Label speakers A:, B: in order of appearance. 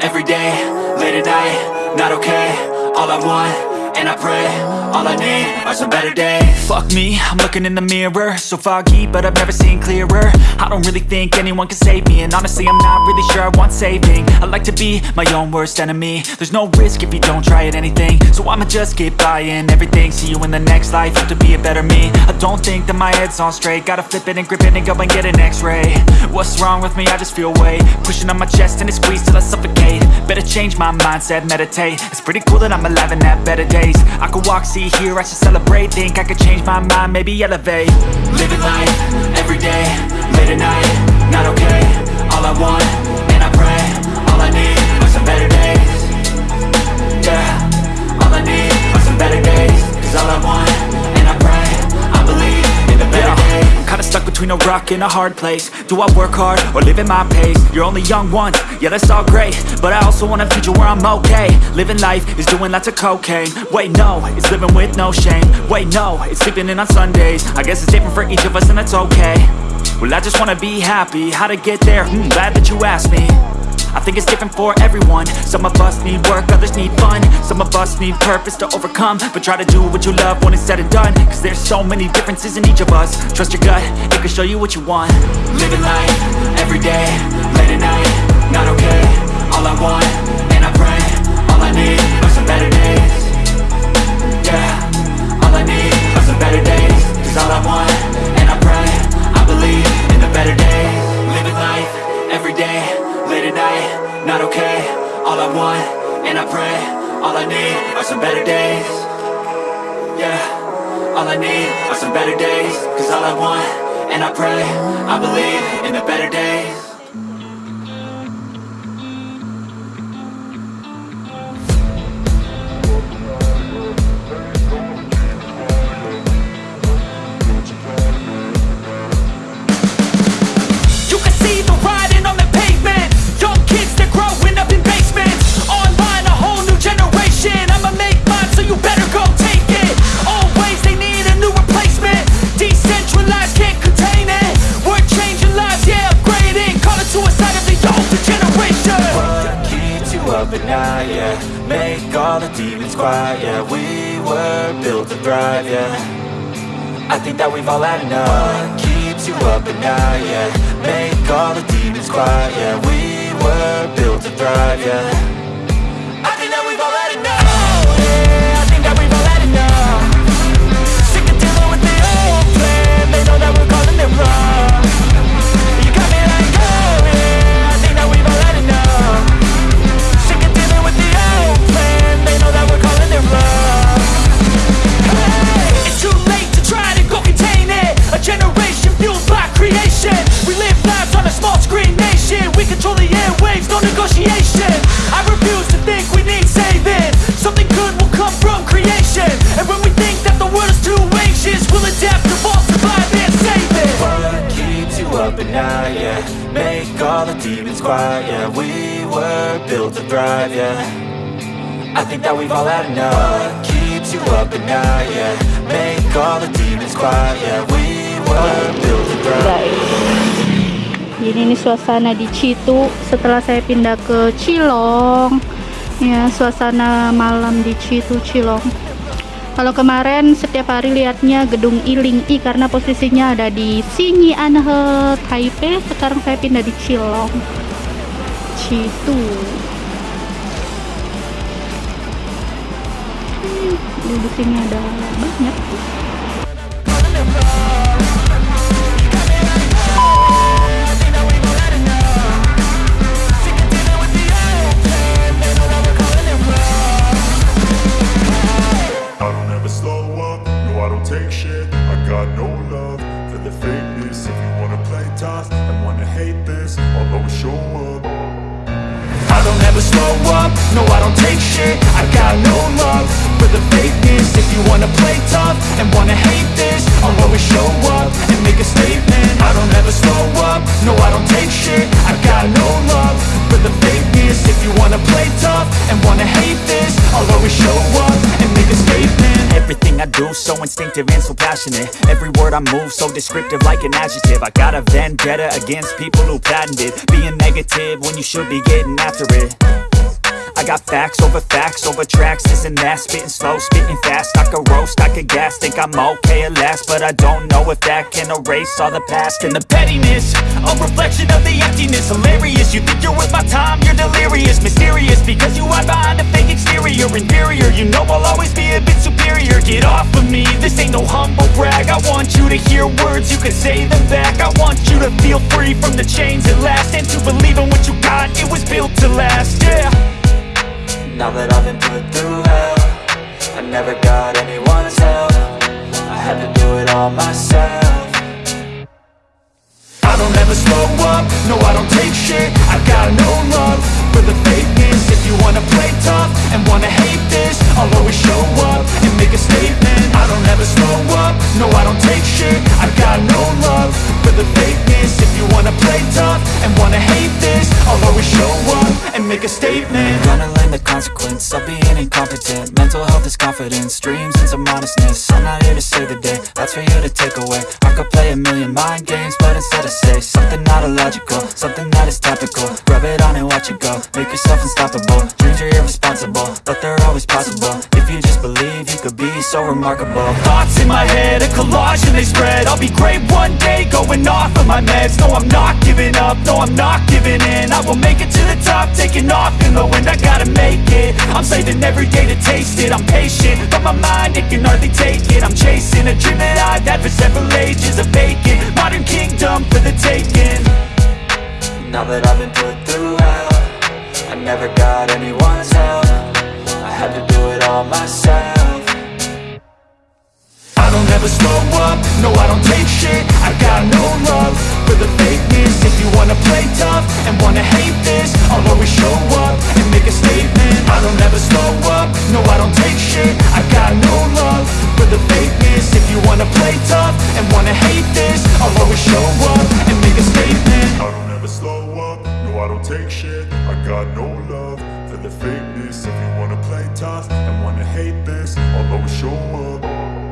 A: every day, late at night, not okay All I want, and I pray, all I need are some better days. Fuck me, I'm looking in the mirror. So foggy, but I've never seen clearer. I don't really think anyone can save me And honestly, I'm not really sure I want saving. I like to be my own worst enemy. There's no risk if you don't try at anything. So I'ma just keep buying everything. See you in the next life, have to be a better me. I don't think that my head's on straight. Gotta flip it and grip it and go and get an x-ray. What's wrong with me? I just feel weight Pushing on my chest and it squeezes till I suffocate. Better change my mindset, meditate. It's pretty cool that I'm alive and have better days. I could walk, see, hear, I should celebrate. Think I could change my mind, maybe elevate. Living life, everyday, late at night, not okay rock and a hard place. Do I work hard, or live at my pace? You're only young once, yeah that's all great. But I also want a future where I'm okay. Living life is doing lots of cocaine. Wait no, it's living with no shame. Wait no, it's sleeping in on Sundays. I guess it's different for each of us and that's okay. Well I just wanna be happy, how to get there? Hmm, glad that you asked me I think it's different for everyone. Some of us need work, others need fun. Some of us need purpose to overcome. But try to do what you love when it's said and done. Cause there's so many differences in each of us. Trust your gut, it can show you what you want. Living life, everyday, late at night, not okay. All I want, and I pray, all I need all I need are some better days Cause all I want, and I pray, I believe in the better days night, yeah
B: Make
A: all the demons quiet, yeah We were built to thrive, yeah. I think that we've all had enough. What keeps you up at night, yeah? Make all the demons quiet, yeah We were built to thrive, yeah quiet, yeah We were built to thrive, yeah. I think that we've all had enough. What keeps you up at night, yeah? Make all the demons quiet, yeah. We were built to thrive.
C: Jadi ini suasana di Citu setelah saya pindah ke Cilong. Ya suasana malam di Citu Cilong. Kalau kemarin setiap hari lihatnya gedung Iling I karena posisinya ada di Singi Anhe Taipei. Sekarang saya pindah di Cilong Citu Hmm, di ada banyak
D: shit. I got no love for the fakeness. If you wanna play tough
A: no I don't take shit. I got no love for the fakeness. If you wanna play tough and wanna hate this I'll always show up and make a statement. I don't ever slow up, no I don't take shit. I got no love for the fakeness. If you wanna play tough and wanna hate this I'll always show up and make a statement. Everything I do so instinctive and so passionate. Every word I move so descriptive like an adjective. I got a vendetta against people who patented Being negative when you should be getting after it
E: I got facts over facts over tracks. Isn't that. Spitting slow, spitting fast. I could roast, I could gas. Think I'm okay at last But I don't know if that can erase all the past.
A: And the pettiness, a reflection of the emptiness. Hilarious, you think you're worth my time, you're delirious. Mysterious, because you hide behind a fake exterior. Inferior, you know I'll always be a bit superior. Get off of me, this ain't no humble brag. I want you to hear words, you can say them back. I want you to feel free from the chains at last. And to believe in what you got, it was built to last, yeah
E: Now that I've been put through hell I never got anyone's help. I had to do it all myself.
A: I don't ever slow up, no I don't take shit. I got no love for the fakeness. If you wanna play tough and wanna hate this I'll always show up and make a statement. I don't ever slow up, no I don't take shit. I got no love for the fakeness. If you wanna play tough and wanna hate this I'll always show up make a statement.
E: Gonna learn the consequence of being incompetent. Mental health is confidence, dreams and some honestness I'm not here to save the day, that's for you to take away. I could play a million mind games, but instead I say Something not illogical, something that is topical. Rub it on and watch it go, make yourself unstoppable. Dreams are irresponsible, but they're always possible. If you just believe, you could be so remarkable.
A: Thoughts in my head, a collage and they spread. I'll be great one day, going off of my meds. No, I'm not giving up, no, I'm not giving in. I will make it to the top, taking off in the wind. I gotta make it, I'm saving every day to taste it. I'm patient, but my mind, it can hardly take it. I'm chasing a dream that I've had for several ages A vacant, modern kingdom for the taking.
E: Now that I've been put through hell I never got anyone's help. I had to do it all myself.
A: I don't ever slow up, no I don't take shit. I got no love for the if you wanna play tough and wanna hate this I'll always show up and make a statement. I don't ever slow up, no I don't take shit. I got no love for the fakeness. If you wanna play tough and wanna hate this I'll always show up and make a statement. I don't ever slow up, no I don't take shit. I got no love
D: for the fakeness. If you wanna play tough and wanna hate this I'll always show up.